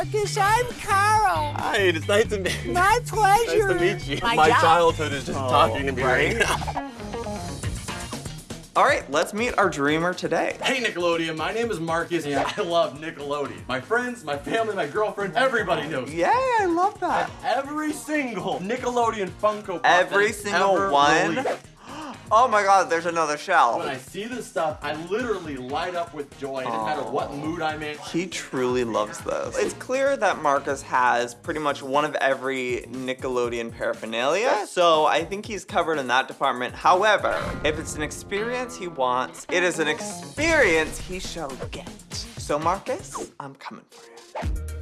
Marcus. I'm Carl. Hi, it's nice to meet you. My pleasure. Nice to meet you. My My, childhood is just oh, talking to me right, now. All right, let's meet our dreamer today. Hey Nickelodeon, my name is Marcus and I love Nickelodeon. My friends, my family, my girlfriend, everybody knows. me. Yay, I love that. Every single Nickelodeon Funko Pop Every single ever one? released. Oh my god, there's another shell. When I see this stuff, I literally light up with joy. Doesn't matter what mood I'm in. He truly loves this. It's clear that Marcus has pretty much one of every Nickelodeon paraphernalia, so I think he's covered in that department. However, if it's an experience he wants, it is an experience he shall get. So Marcus, I'm coming for you.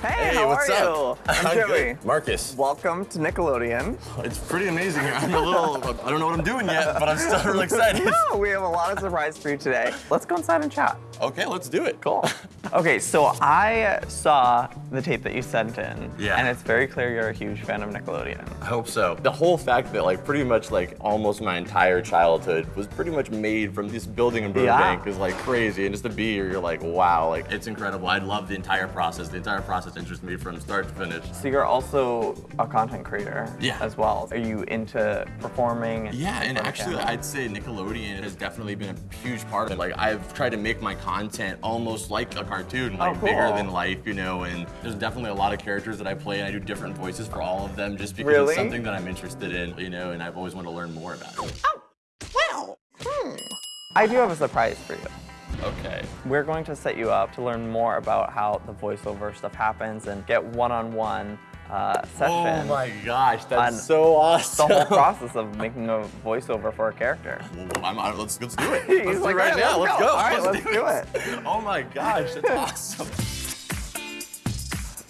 Hey, how what's are up? you? I'm good. Joey. Marcus, Welcome to Nickelodeon. it's pretty amazing here. I'm a little, I don't know what I'm doing yet, but I'm still really excited. Yeah, we have a lot of surprise for you today. Let's go inside and chat. Okay, let's do it. Cool. Okay, so I saw the tape that you sent in. Yeah. And it's very clear you're a huge fan of Nickelodeon. I hope so. The whole fact that like pretty much like almost my entire childhood was pretty much made from this building in Burbank Yeah. is like crazy. And just to be here, you're like, wow, like it's incredible. I love the entire process. The entire process interests me from start to finish. So you're also a content creator Yeah. as well. Are you into performing? Yeah, and in front of actually, camera? I'd say Nickelodeon has definitely been a huge part of it. Like, I've tried to make my content almost like a cartoon, oh, like cool. bigger than life, you know. And there's definitely a lot of characters that I play, and I do different voices for all of them, just because Really? it's something that I'm interested in, you know. And I've always wanted to learn more about it. Oh, Well, hmm. I do have a surprise for you. Okay. We're going to set you up to learn more about how the voiceover stuff happens and get one-on-one uh, session. Oh my gosh, that's on so The awesome. whole process of making a voiceover for a character. Well, I'm, I'm- let's let's do it. Let's do like, it right "Yeah, now. let's Let's go." go. All right, let's do it. Oh my gosh, that's awesome.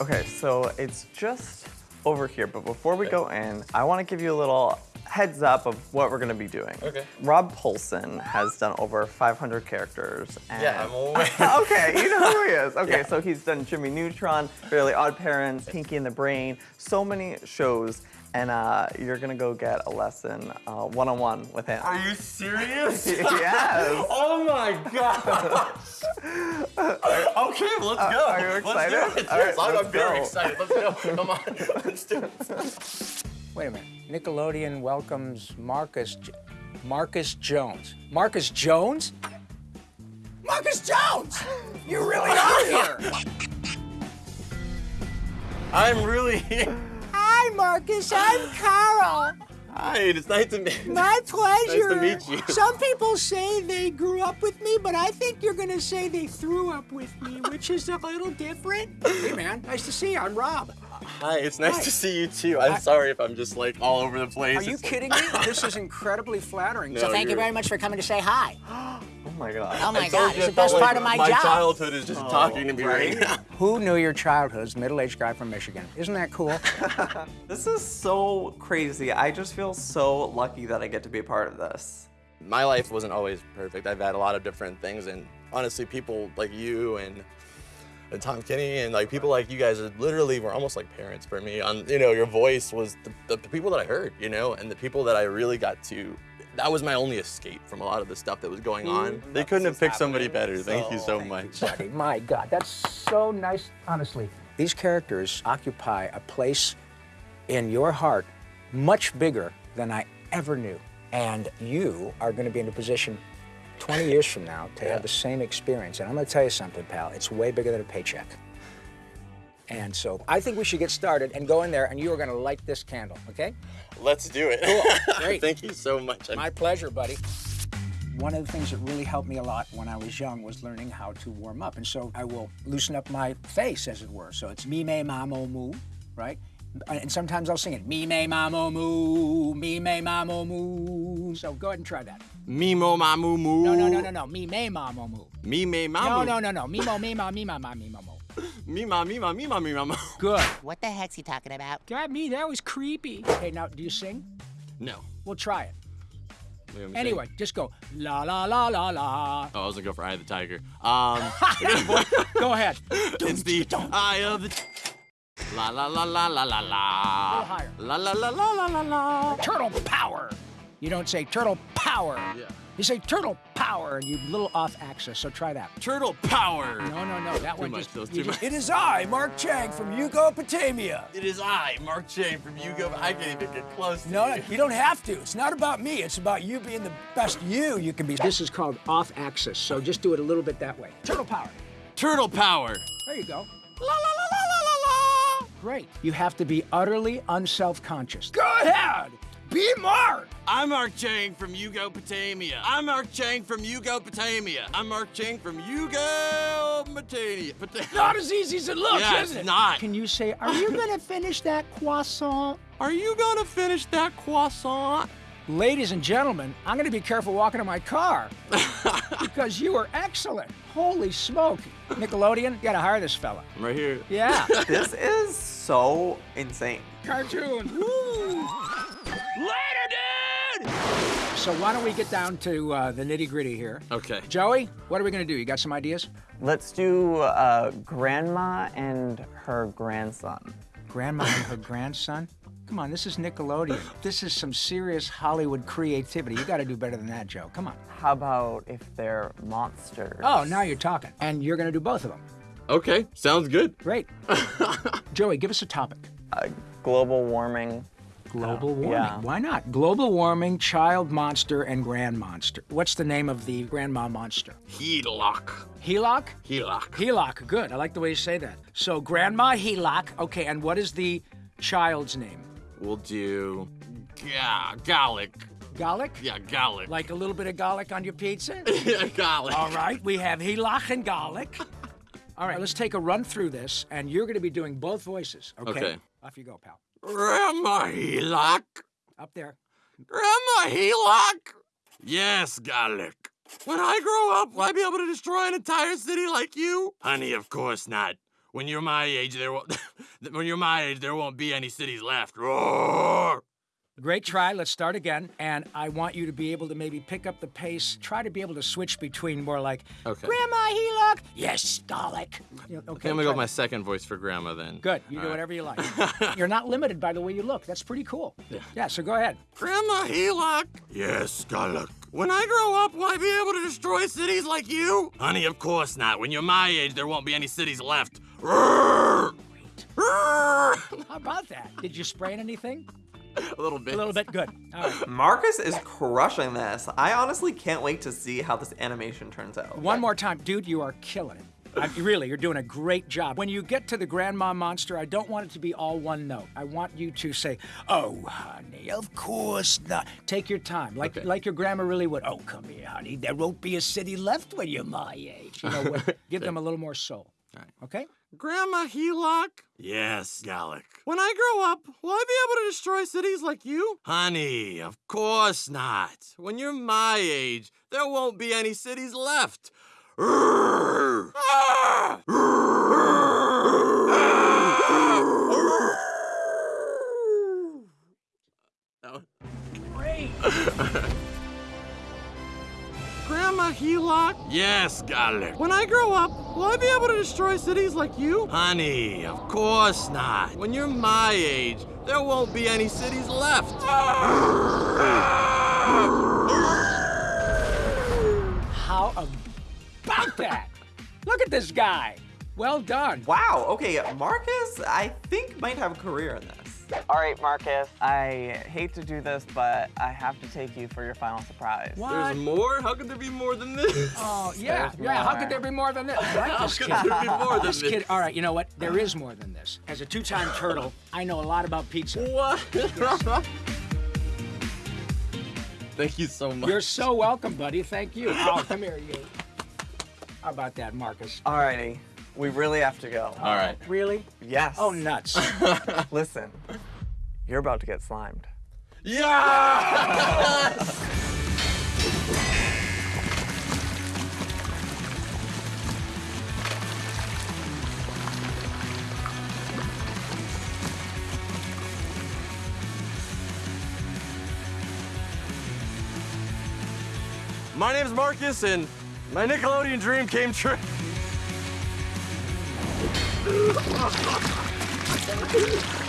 Okay, so it's just over here, but before we go in, I want to give you a little heads up of what we're going to be doing. Okay. Rob Paulsen has done over 500 characters. And Yeah, I'm aware. okay, you know who he is. Okay, Yeah. so he's done Jimmy Neutron, Fairly Odd Parents, Pinky and the Brain, so many shows, and uh, you're gonna go get a lesson uh, one-on-one with him. Are you serious? Yes. Oh my god. okay, let's go. are you excited? Let's do it. All right, Yes, I'm, let's I'm very excited. Let's go. Come on. Let's do it. Wait a minute. Nickelodeon welcomes Marcus J- Marcus Jones. Marcus Jones? Marcus Jones! You really are here. I'm really here. Hi, Marcus. I'm Carol. Hi, it's nice to meet you. My pleasure. meet you. Some people say they grew up with me, but I think you're gonna say they threw up with me, which is a little different. Hey man, nice to see you. I'm Rob. Hi, it's nice Hi. to see you too. I'm sorry if I'm just like all over the place. Are you It's- kidding me? This is incredibly flattering. No, So Thank you you're- very much for coming to say hi. Oh my god. Oh my God, it's the best felt part of my, My job. childhood is just oh, talking to me right, right? now. who knew your childhood's middle-aged guy from Michigan? Isn't that cool? This is so crazy. I just feel so lucky that I get to be a part of this. my life wasn't always perfect. I've had a lot of different things, and honestly, people like you and, and Tom Kenny and like people like you guys are literally were almost like parents for me. On you know, your voice was the, the, the people that I heard, you know, and the people that I really got to. That was my only escape from a lot of the stuff that was going on. They couldn't have picked somebody better. Thank you so much. Buddy, My God, that's so nice, honestly. These characters occupy a place in your heart much bigger than I ever knew. And you are going to be in a position 20 years from now to have the same experience. And I'm going to tell you something, pal. It's way bigger than a paycheck. And so I think we should get started and go in there, and you are going to light this candle, okay? Let's do it. Cool. Great. Thank you so much. My pleasure, buddy. One of the things that really helped me a lot when I was young was learning how to warm up. And so I will loosen up my face, as it were. So it's me, me, mamo, moo, right? And sometimes I'll sing it, me, me, mamo, moo, me, me, mamo, moo. So go ahead and try that. Mimo mamu moo. No, no, no, no, no. Me, me, mamo, moo. Me me No, mamu. no, no, no. no. Me, mo, me, ma, me, ma, ma, me, ma, mo. Me ma me ma me ma me ma. Good. What the heck's he talking about? Got me. That was creepy. Okay, now, do you sing? No. We'll try it. Wait, let me Anyway, think. just go la la la la la. Oh, I was gonna go for Eye of the Tiger. Um, Go ahead. it's the Eye of the. La la la la la la la. little higher. La la la la la la la. Turtle power. You don't say turtle power. Yeah. You say turtle power, and you're little off axis. So try that. Turtle power. No, no, no. That Too one much, just. too just- much. It is I, Mark Chang from Yugopotamia. It is I, Mark Chang from Yugo. I can't even get close to No, you. no, you don't have to. It's not about me. It's about you being the best you you can be. This is called off axis. So just do it a little bit that way. Turtle power. Turtle power. There you go. La la la. Great. You have to be utterly unself-conscious. Go ahead. Be Mark. I'm Mark Chang from Yugopotamia. I'm Mark Chang from Yugopotamia. I'm Mark Chang from Yugopotamia. Pota- Not as easy as it looks, Yeah, is it's it? not. Can you say, are you gonna finish that croissant? Are you gonna finish that croissant? Ladies and gentlemen, I'm gonna be careful walking to my car because you are excellent. Holy smoke. Nickelodeon, you gotta hire this fella. I'm right here. Yeah. This is so insane. Cartoon. Woo. Later, dude! So why don't we get down to uh, the nitty gritty here? Okay. Joey, what are we gonna do? You got some ideas? Let's do uh, grandma and her grandson. Grandma and her grandson? Come on, this is Nickelodeon. This is some serious Hollywood creativity. You gotta do better than that, Joe. Come on. How about if they're monsters? Oh, now you're talking. And you're gonna do both of them. Okay, sounds good. Great. Joey, give us a topic. Uh, global warming. Global warming. yeah. Why not? Global warming, child monster, and grand monster. What's the name of the grandma monster? Helock. Helok? Helock. Helok. Good. I like the way you say that. So, Grandma Helok. Okay, and what is the child's name? We'll do. Yeah, garlic. Garlic? Yeah, garlic. Like a little bit of garlic on your pizza? yeah, garlic. All right, we have Helok and garlic. All right, let's take a run through this, and you're going to be doing both voices. Okay. Okay. Off you go, pal. Grandma Helock. Up there. Grandma Helock. Yes, garlic. When I grow up, will I be able to destroy an entire city like you? Honey, of course not. When you're my age, there won't. when you're my age, there won't be any cities left. Roar! Great try. Let's start again. And I want you to be able to maybe pick up the pace. Try to be able to switch between more like, Okay. Grandma Helok. Yes, garlic. You know, okay. Okay, I'm gonna go with my second voice for grandma then. Good. You do whatever you like. You're not limited by the way you look. That's pretty cool. Yeah. So go ahead. Grandma Helock. Yes, garlic. When I grow up, will I be able to destroy cities like you? Honey, of course not. When you're my age, there won't be any cities left. Roar! Roar! How about that? Did you sprain anything? A little bit. A little bit. Good. All right. Marcus is crushing this. I honestly can't wait to see how this animation turns out. One more time, dude. You are killing it. I, really, you're doing a great job. When you get to the grandma monster, I don't want it to be all one note. I want you to say, "Oh, honey, of course not." Take your time, like Okay. like your grandma really would. Oh, come here, honey. There won't be a city left when you're my age. You know, what? give them a little more soul. Right. Okay. Grandma Helock? Yes, Gallic. When I grow up, will I be able to destroy cities like you? Honey, of course not. When you're my age, there won't be any cities left. Roar! That one- Grandma Helock? Yes, Garlic. When I grow up, will I be able to destroy cities like you? Honey, of course not. When you're my age, there won't be any cities left. How about that? Look at this guy. Well done. Wow, okay, Marcus, I think might have a career in this. All right, Marcus. I hate to do this, but I have to take you for your final surprise. What? There's more? How could there be more than this? Oh, yeah, There's yeah. How could there be more than this? I How could there be more than This this? kid, all right, you know what? There is more than this. As a two-time turtle, I know a lot about pizza. What? Thank you so much. You're so welcome, buddy. Thank you. Oh, come here, you. How about that, Marcus? All righty. we really have to go. All right. Really? Yes. Oh, nuts. Listen, you're about to get slimed. Yeah! My name's Marcus, and my Nickelodeon dream came true.